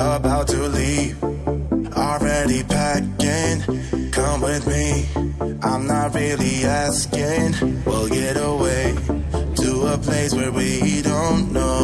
about to leave. Already packing, come with me. I'm not really asking. We'll get away to a place where we don't know.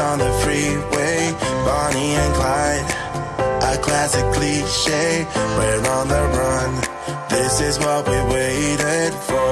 On the freeway, Bonnie and Clyde. A classic cliche, we're on the run. This is what we waited for.